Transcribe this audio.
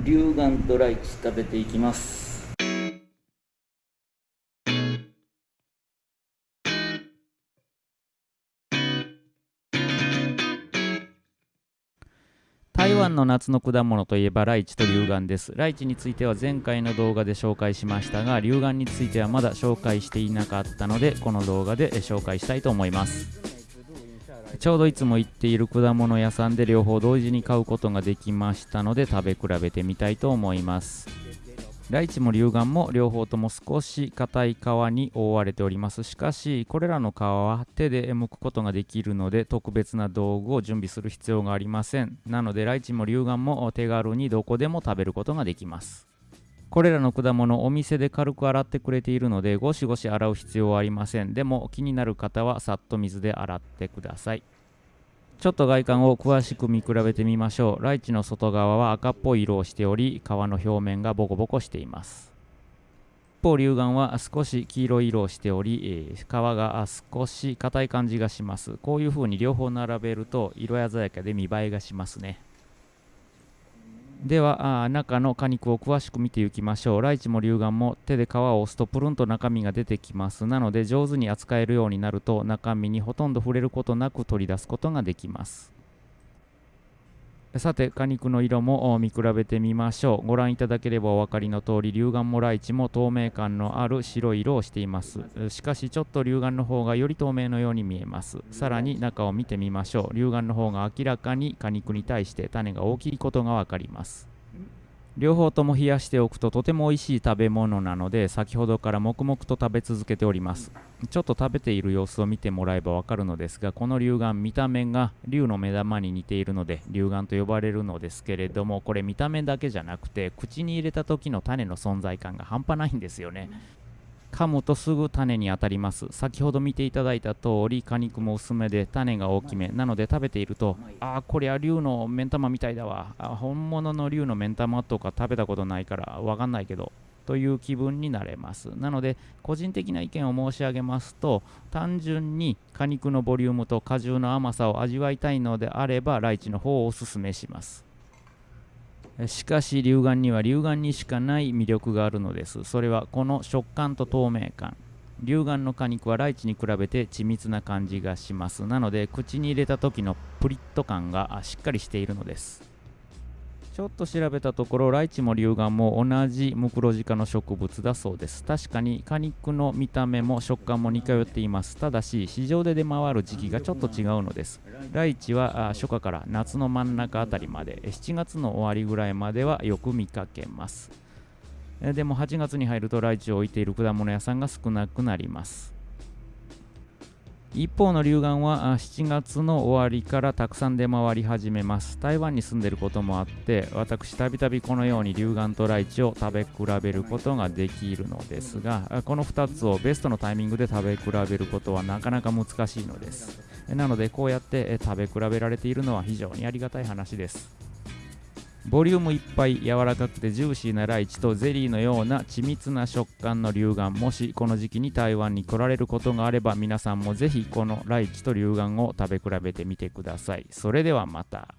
龍眼とライチ食べていきます台湾の夏の果物といえばライチと龍眼です。ライチについては前回の動画で紹介しましたが、龍眼についてはまだ紹介していなかったので、この動画で紹介したいと思います。ちょうどいつも行っている果物屋さんで両方同時に買うことができましたので、食べ比べてみたいと思います。ライチも龍眼も両方とも少し硬い皮に覆われております。しかし、これらの皮は手で剥くことができるので、特別な道具を準備する必要がありません。なので、ライチも龍眼も手軽にどこでも食べることができます。これらの果物、お店で軽く洗ってくれているので、ゴシゴシ洗う必要はありません。でも、気になる方はさっと水で洗ってください。ちょっと外観を詳しく見比べてみましょう。ライチの外側は赤っぽい色をしており、皮の表面がボコボコしています。一方、龍眼は少し黄色い色をしており、えー皮が少し硬い感じがします。こういう風に両方並べると色鮮やかで見栄えがしますね。では中の果肉を詳しく見ていきましょう。ライチも龍眼も手で皮を押すとプルンと中身が出てきます。なので上手に扱えるようになると中身にほとんど触れることなく取り出すことができます。さて果肉の色も見比べてみましょう。ご覧いただければお分かりの通り龍眼もライチも透明感のある白い色をしています。しかしちょっと龍眼の方がより透明のように見えます。さらに中を見てみましょう。龍眼の方が明らかに果肉に対して種が大きいことが分かります。両方とも冷やしておくととても美味しい食べ物なので先ほどから黙々と食べ続けております。ちょっと食べている様子を見てもらえばわかるのですがこの龍眼見た目が龍の目玉に似ているので龍眼と呼ばれるのですけれどもこれ見た目だけじゃなくて口に入れた時の種の存在感が半端ないんですよね。噛むとすぐ種に当たります。先ほど見ていただいた通り果肉も薄めで種が大きめ。なので食べているとああこりゃ龍の目ん玉みたいだわ。あ本物の龍の目ん玉とか食べたことないからわかんないけどという気分になれます。なので個人的な意見を申し上げますと単純に果肉のボリュームと果汁の甘さを味わいたいのであればライチの方をおすすめします。しかし龍眼には龍眼にしかない魅力があるのです。それはこの食感と透明感。龍眼の果肉はライチに比べて緻密な感じがします。なので口に入れた時のプリッと感がしっかりしているのです。ちょっと調べたところライチも龍眼も同じムクロジ科の植物だそうです。確かに果肉の見た目も食感も似通っています。ただし市場で出回る時期がちょっと違うのです。ライチは初夏から夏の真ん中あたりまで7月の終わりぐらいまではよく見かけます。でも8月に入るとライチを置いている果物屋さんが少なくなります。一方の龍眼は7月の終わりからたくさん出回り始めます。台湾に住んでることもあって私たびたびこのように龍眼とライチを食べ比べることができるのですがこの2つをベストのタイミングで食べ比べることはなかなか難しいのです。なのでこうやって食べ比べられているのは非常にありがたい話です。ボリュームいっぱい柔らかくてジューシーなライチとゼリーのような緻密な食感の龍眼もしこの時期に台湾に来られることがあれば皆さんもぜひこのライチと龍眼を食べ比べてみてください。それではまた。